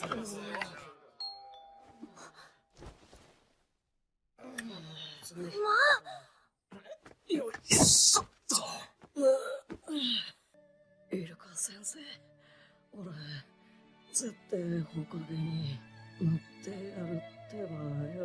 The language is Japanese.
まあよいしょっと。イルカ先生、俺、絶対ほかげになってやるってばよ。